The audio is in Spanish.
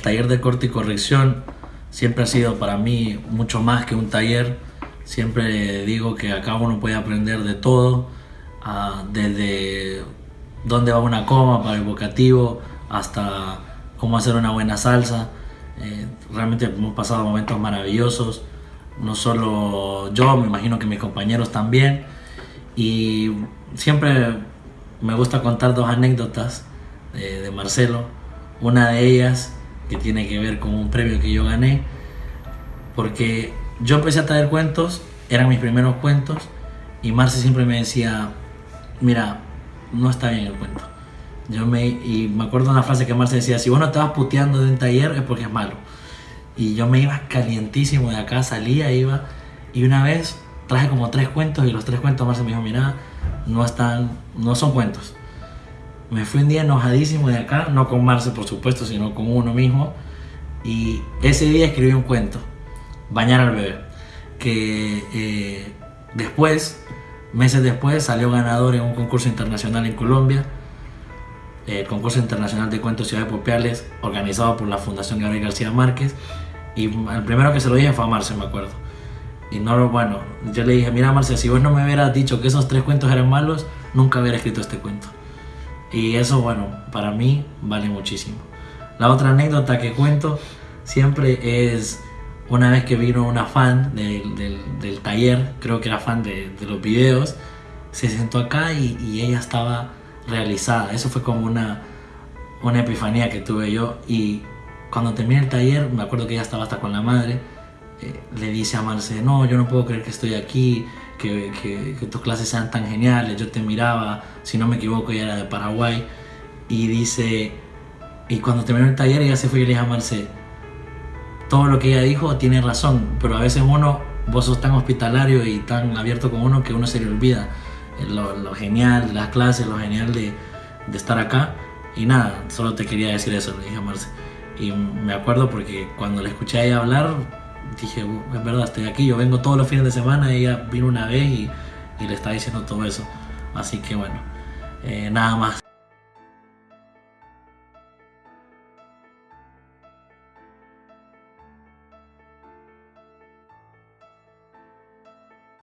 taller de corte y corrección siempre ha sido para mí mucho más que un taller. Siempre digo que acá uno puede aprender de todo, ah, desde dónde va una coma para el vocativo hasta cómo hacer una buena salsa. Eh, realmente hemos pasado momentos maravillosos, no solo yo, me imagino que mis compañeros también. Y siempre me gusta contar dos anécdotas de, de Marcelo. Una de ellas que tiene que ver con un premio que yo gané, porque yo empecé a traer cuentos, eran mis primeros cuentos, y Marce siempre me decía, mira, no está bien el cuento. Yo me, y me acuerdo una frase que Marce decía, si vos no vas puteando de un taller es porque es malo. Y yo me iba calientísimo de acá, salía, iba, y una vez traje como tres cuentos y los tres cuentos Marce me dijo, mira, no están, no son cuentos. Me fui un día enojadísimo de acá, no con Marce por supuesto, sino con uno mismo. Y ese día escribí un cuento, Bañar al bebé, que eh, después, meses después, salió ganador en un concurso internacional en Colombia, el concurso internacional de cuentos ciudades popiales, organizado por la Fundación Gabriel García Márquez. Y el primero que se lo dije fue a Marce, me acuerdo. Y no lo, bueno, yo le dije, mira Marce, si vos no me hubieras dicho que esos tres cuentos eran malos, nunca hubiera escrito este cuento. Y eso, bueno, para mí vale muchísimo. La otra anécdota que cuento siempre es una vez que vino una fan del, del, taller, creo que era fan de, de, los videos, se sentó acá y, y, ella estaba realizada. Eso fue como una, una epifanía que tuve yo. Y cuando terminé el taller, me acuerdo que ella estaba hasta con la madre, eh, le dice a Marce, no, yo no puedo creer que estoy aquí, que, que, que, tus clases sean tan geniales, yo te miraba, si no me equivoco, ella era de Paraguay. Y dice, y cuando terminó el taller, ella se fue y le dijo a Marce, todo lo que ella dijo tiene razón, pero a veces uno, vos sos tan hospitalario y tan abierto con uno que uno se le olvida lo, lo genial de las clases, lo genial de, de, estar acá. Y nada, solo te quería decir eso, le dije a Marce. Y me acuerdo porque cuando la escuché a ella hablar, dije, es verdad, estoy aquí, yo vengo todos los fines de semana, ella vino una vez y, y le está diciendo todo eso. Así que bueno, eh, nada más.